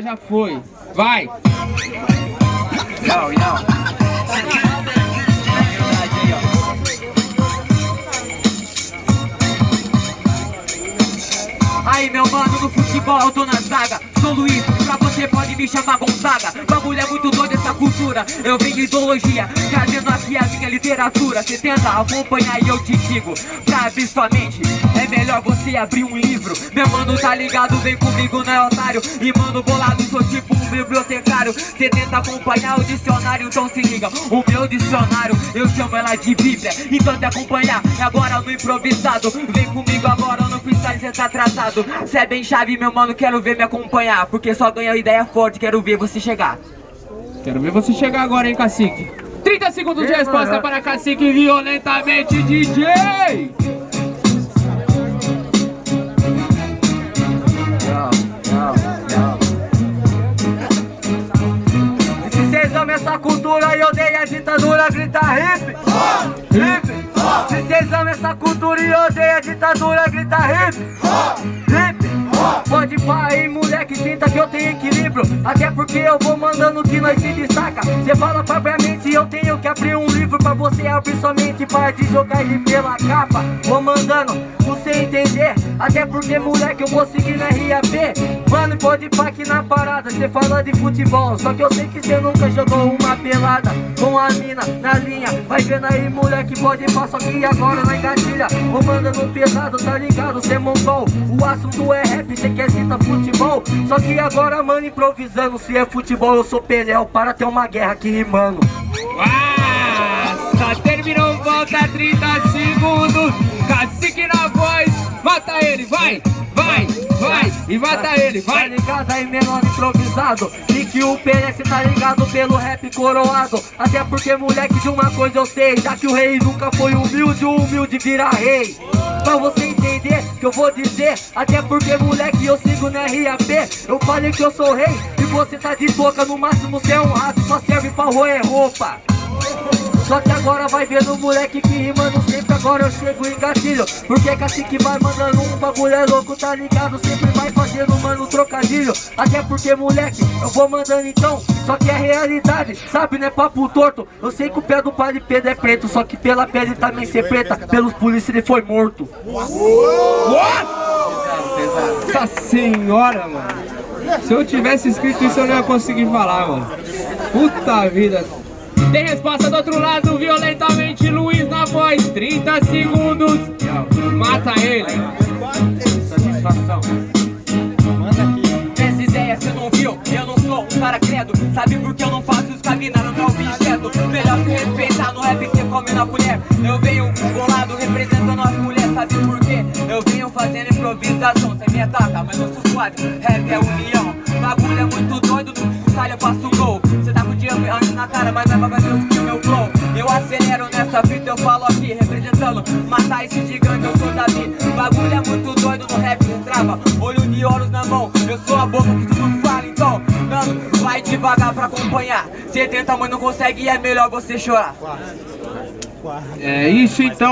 Já foi. Vai. Yo, yo. Aí meu mano, no futebol eu tô na zaga Sou Luiz, pra você pode me chamar Gonzaga Bagulho é muito doido essa cultura Eu venho de ideologia, trazendo aqui a minha literatura Você tenta acompanhar e eu te digo Pra abrir sua mente, é melhor você abrir um livro. Meu mano tá ligado, vem comigo, não é otário? E mano bolado, sou tipo um bibliotecário. Você tenta acompanhar o dicionário, então se liga O meu dicionário, eu chamo ela de bíblia. Então te acompanhar, é agora no improvisado. Vem comigo agora no freestyle, cê tá tratado Cê é bem chave, meu mano, quero ver me acompanhar. Porque só ganha ideia forte, quero ver você chegar. Quero ver você chegar agora, hein, cacique 30 segundos de resposta para cacique violentamente DJ essa cultura e odeiam a ditadura, grita hip. Hip. Se cês amam essa cultura e odeiam a ditadura, grita hip. Hip Pode pá aí moleque, sinta que eu tenho equilíbrio. Até porque eu vou mandando que nós se destaca. Cê fala propriamente eu tenho que abrir um livro Pra você abrir somente para de jogar ele pela capa. Vou mandando, você entender. Até porque moleque eu vou seguir na RAP pode aqui na parada Cê fala de futebol, só que eu sei que cê nunca jogou uma pelada Com a mina na linha. Vai vendo aí moleque, pode pá, só que agora na engatilha. Vou mandando pesado, tá ligado, cê mongol O assunto é rap, cê quer citar futebol. Só que agora, mano, improvisando Se é futebol, eu sou Peléu Para ter uma guerra aqui rimando. Nossa, terminou, volta 30 segundos. Cacique na voz, mata ele, vai E mata ele, Tá vai ligado aí, menor improvisado. E que o PS tá ligado pelo rap coroado. Até porque, moleque, de uma coisa eu sei. Já que o rei nunca foi humilde, o humilde vira rei. Pra você entender que eu vou dizer Até porque, moleque, eu sigo na RAP Eu falei que eu sou rei E você tá de boca, no máximo cê é um rato Só serve pra roer roupa só que agora vai vendo o moleque que rimando sempre Agora eu chego em gatilho. Porque cacique vai mandando um bagulho é louco, tá ligado? Sempre vai fazendo, mano, trocadilho. Até porque, moleque, eu vou mandando então. Só que é realidade, sabe, não é papo torto? Eu sei que o pé do padre Pedro é preto Só que pela pele também ser preta. Pelos polícia ele foi morto. Nossa senhora, mano. Se eu tivesse escrito isso eu não ia conseguir falar, mano. Puta vida Tem resposta do outro lado, violentamente Luiz na voz, 30 segundos. Mata ele. Satisfação Essa ideia cê não viu, eu não sou um cara credo. Sabe por que eu não faço os caminhar no meu objeto. Melhor se respeitar no rap cê come na colher. Eu venho bolado representando as mulheres. Sabe por quê? Eu venho fazendo improvisação. Cê me ataca, mas eu sou suave. Rap é união. Bagulho é muito doido, no freestyle eu faço gol na cara, mas vai fazer o que o meu flow. Eu acelero nessa fita, eu falo aqui Representando, matar esse gigante, eu sou Davi. Bagulho é muito doido, no rap cê trava Olho de ouros na mão, eu sou a boca que tudo fala Então, mano, vai devagar pra acompanhar. Cê tenta, mas não consegue é melhor você chorar. É isso então